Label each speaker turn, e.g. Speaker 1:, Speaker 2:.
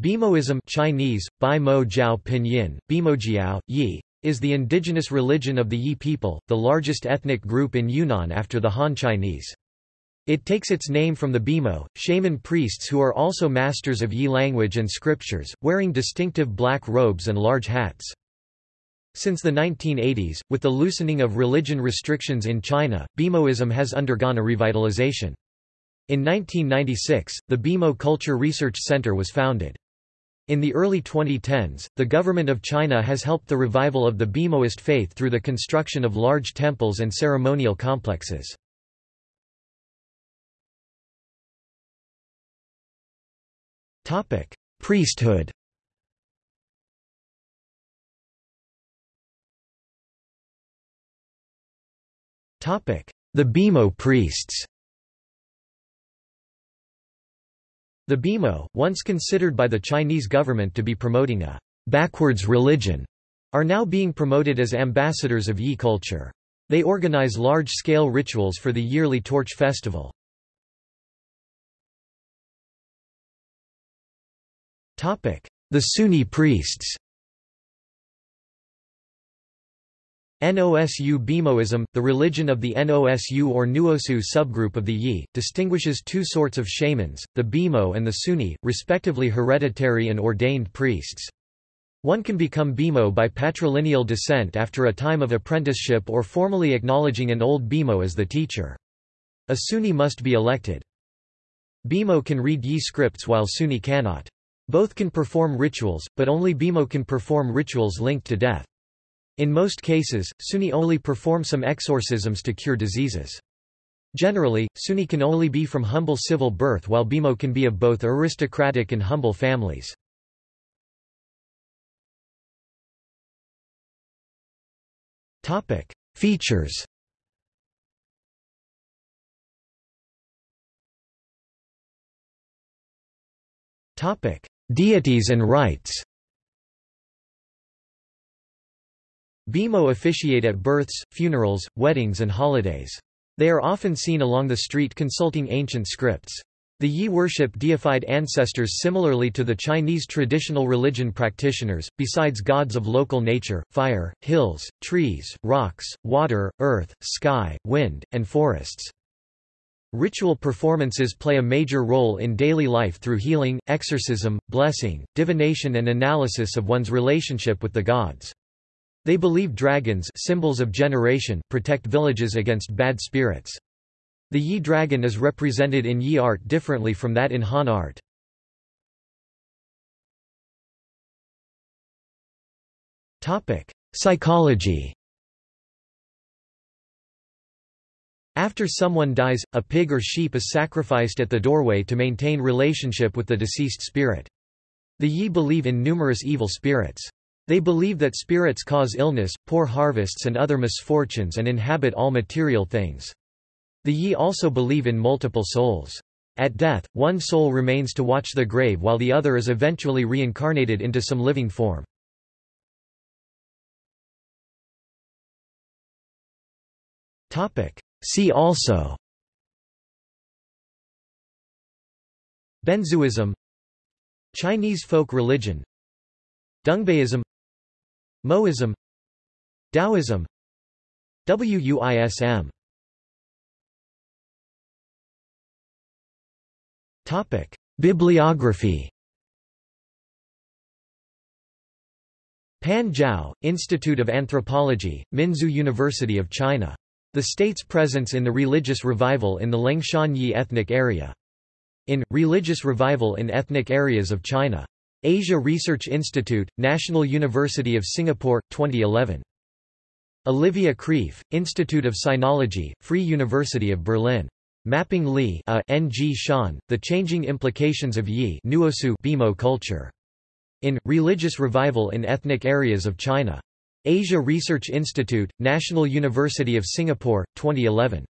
Speaker 1: Bimoism Chinese, Bai Mo Jiao Pinyin, Bimojiao, Yi, is the indigenous religion of the Yi people, the largest ethnic group in Yunnan after the Han Chinese. It takes its name from the Bimo, shaman priests who are also masters of Yi language and scriptures, wearing distinctive black robes and large hats. Since the 1980s, with the loosening of religion restrictions in China, Bimoism has undergone a revitalization. In 1996, the Bimo Culture Research Center was founded. In the early 2010s, the government of China has helped the revival of the Bimoist faith through the construction of large temples and ceremonial complexes. Priesthood The Bimo priests The Bimo, once considered by the Chinese government to be promoting a backwards religion, are now being promoted as ambassadors of Yi culture. They organize large-scale rituals for the yearly Torch Festival. The Suni priests Nosu Bimoism, the religion of the Nosu or Nuosu subgroup of the Yi, distinguishes two sorts of shamans, the Bimo and the Suni, respectively hereditary and ordained priests. One can become Bimo by patrilineal descent after a time of apprenticeship or formally acknowledging an old Bimo as the teacher. A Suni must be elected. Bimo can read Yi scripts while Suni cannot. Both can perform rituals, but only Bimo can perform rituals linked to death. In most cases, Suni only perform some exorcisms to cure diseases. Generally, Suni can only be from humble civil birth while Bimo can be of both aristocratic and humble families. Features Deities and rites Bimo officiate at births, funerals, weddings and holidays. They are often seen along the street consulting ancient scripts. The Yi worship deified ancestors similarly to the Chinese traditional religion practitioners, besides gods of local nature, fire, hills, trees, rocks, water, earth, sky, wind, and forests. Ritual performances play a major role in daily life through healing, exorcism, blessing, divination and analysis of one's relationship with the gods. They believe dragons symbols of generation protect villages against bad spirits. The Yi dragon is represented in Yi art differently from that in Han art. Psychology After someone dies, a pig or sheep is sacrificed at the doorway to maintain relationship with the deceased spirit. The Yi believe in numerous evil spirits. They believe that spirits cause illness, poor harvests and other misfortunes and inhabit all material things. The Yi also believe in multiple souls. At death, one soul remains to watch the grave while the other is eventually reincarnated into some living form. See also Benzhuism Chinese folk religion Dongbaism Mohism Taoism WUISM Topic Bibliography Pan Zhao, Institute of Anthropology, Minzu University of China. The state's presence in the religious revival in the Liangshan Yi ethnic area. In, Religious Revival in Ethnic Areas of China. Asia Research Institute, National University of Singapore, 2011. Olivia Kraef, Institute of Sinology, Free University of Berlin. Mapping Li a N. G. Shan, The Changing Implications of Yi Nuosu Bimo Culture. In, Religious Revival in Ethnic Areas of China. Asia Research Institute, National University of Singapore, 2011.